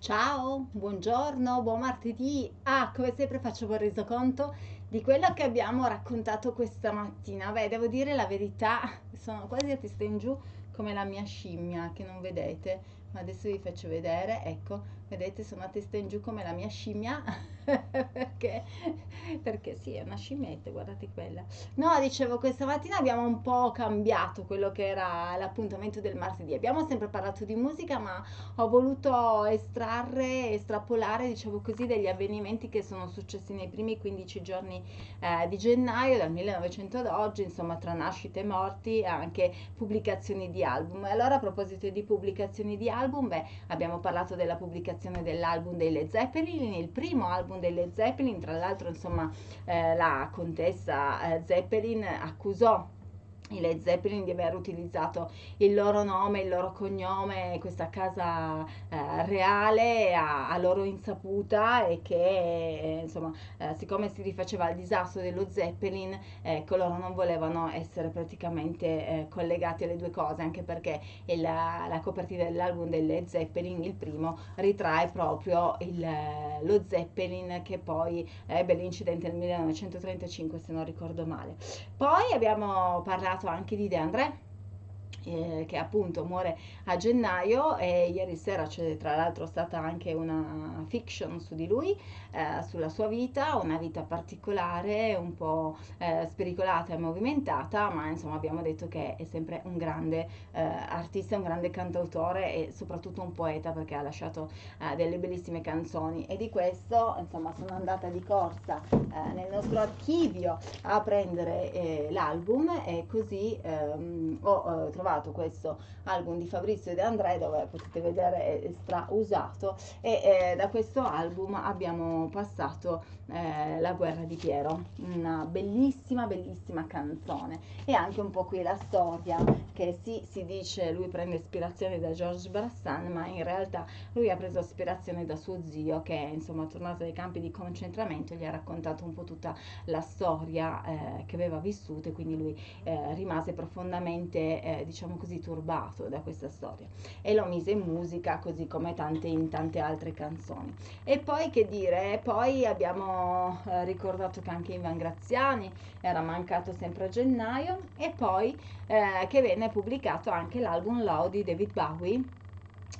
Ciao, buongiorno, buon martedì. Ah, come sempre faccio un resoconto di quello che abbiamo raccontato questa mattina. Beh, devo dire la verità, sono quasi a testa in giù come la mia scimmia che non vedete, ma adesso vi faccio vedere, ecco, vedete sono a testa in giù come la mia scimmia perché, perché sì è una scimmietta guardate quella no dicevo questa mattina abbiamo un po' cambiato quello che era l'appuntamento del martedì. Abbiamo sempre parlato di musica ma ho voluto estrarre estrapolare diciamo così degli avvenimenti che sono successi nei primi 15 giorni eh, di gennaio dal 1900 ad oggi insomma tra nascite e morti anche pubblicazioni di album. Allora a proposito di pubblicazioni di album beh abbiamo parlato della pubblicazione dell'album dei Led Zeppelin, il primo album dei Led Zeppelin, tra l'altro insomma eh, la contessa eh, Zeppelin accusò i Led Zeppelin di aver utilizzato il loro nome, il loro cognome, questa casa eh, reale a, a, loro insaputa e che eh, insomma eh, siccome si rifaceva al disastro dello Zeppelin ecco loro non volevano essere praticamente eh, collegati alle due cose anche perché il, la copertina dell'album dei Led Zeppelin il primo ritrae proprio il, lo Zeppelin che poi ebbe l'incidente nel 1935 se non ricordo male. Poi abbiamo parlato parlato anche di De André eh, che appunto muore a gennaio e ieri sera c'è tra l'altro stata anche una fiction su di lui, eh, sulla sua vita, una vita particolare, un po' eh, spericolata e movimentata, ma insomma abbiamo detto che è sempre un grande eh, artista, un grande cantautore e soprattutto un poeta perché ha lasciato eh, delle bellissime canzoni. E di questo insomma sono andata di corsa eh, nel nostro archivio a prendere l'album e così ehm, ho trovato trovato questo album di Fabrizio De André dove potete vedere è strausato e eh, da questo album abbiamo passato eh, La guerra di Piero, una bellissima bellissima canzone. E anche un po' qui la storia che sì si dice lui prende ispirazione da Georges Brassens ma in realtà lui ha preso ispirazione da suo zio che insomma tornato dai campi di concentramento gli ha raccontato un po' tutta la storia eh, che aveva vissuto e quindi lui eh, rimase profondamente eh, diciamo così, turbato da questa storia. E lo mise in musica così come tante, in tante altre canzoni. E poi che dire, poi abbiamo eh, ricordato che anche Ivan Graziani era mancato sempre a gennaio. E poi eh, che venne pubblicato anche l'album Loud di David Bowie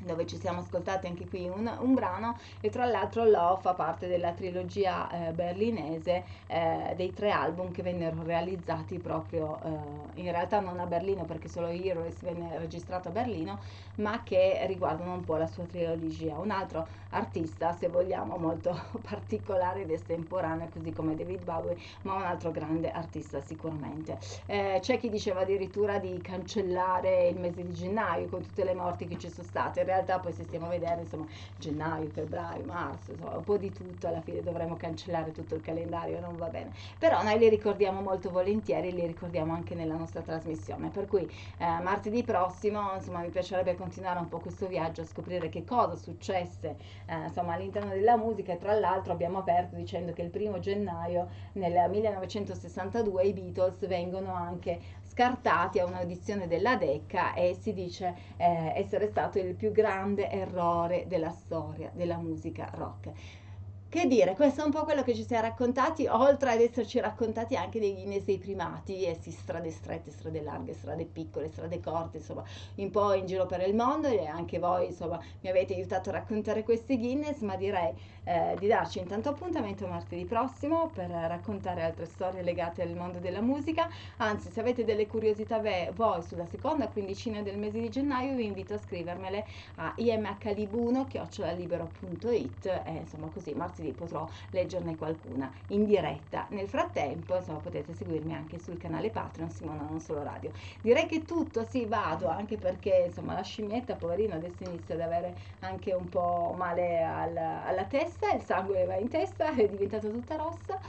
dove ci siamo ascoltati anche qui un, un brano e tra l'altro Love fa parte della trilogia eh, berlinese eh, dei tre album che vennero realizzati proprio eh, in realtà non a Berlino perché solo Heroes venne registrato a Berlino ma che riguardano un po' la sua trilogia. Un altro artista se vogliamo molto particolare ed estemporaneo così come David Bowie ma un altro grande artista sicuramente. Eh, c'è chi diceva addirittura di cancellare il mese di gennaio con tutte le morti che ci sono state realtà poi se stiamo a vedere insomma gennaio, febbraio, marzo, insomma un po' di tutto, alla fine dovremo cancellare tutto il calendario, non va bene. Però noi li ricordiamo molto volentieri, li ricordiamo anche nella nostra trasmissione, per cui eh, martedì prossimo insomma mi piacerebbe continuare un po' questo viaggio a scoprire che cosa successe eh, insomma all'interno della musica e tra l'altro abbiamo aperto dicendo che il primo gennaio nel 1962 i Beatles vengono anche scartati a un'audizione della Decca e si dice eh, essere stato il più grande errore della storia della musica rock. Che dire, questo è un po' quello che ci siamo raccontati, oltre ad esserci raccontati anche dei Guinness dei primati, e sì, strade strette, strade larghe, strade piccole, strade corte, insomma, un po' in giro per il mondo e anche voi, insomma, mi avete aiutato a raccontare questi Guinness, ma direi eh, di darci intanto appuntamento martedì prossimo per raccontare altre storie legate al mondo della musica, anzi, se avete delle curiosità voi sulla seconda quindicina del mese di gennaio, vi invito a scrivermele a imhlibuno.it e insomma così martedì martedì potrò leggerne qualcuna in diretta. Nel frattempo, insomma, potete seguirmi anche sul canale Patreon Simona Non Solo Radio. Direi che tutto, sì, vado, anche perché, insomma, la scimmietta, poverino, adesso inizia ad avere anche un po' male al, alla testa, il sangue va in testa, è diventata tutta rossa,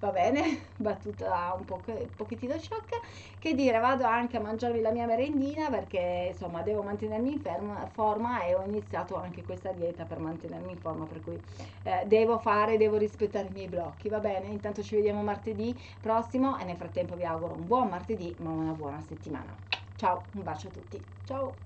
va bene, battuta un, po', pochettino sciocca. Che dire, vado anche a mangiarmi la mia merendina perché, insomma, devo mantenermi in ferma, forma e ho iniziato anche questa dieta per mantenermi in forma, per cui eh, fare, devo rispettare i miei blocchi, va bene? Intanto ci vediamo martedì prossimo e nel frattempo vi auguro un buon martedì ma una buona settimana. Ciao, un bacio a tutti. Ciao!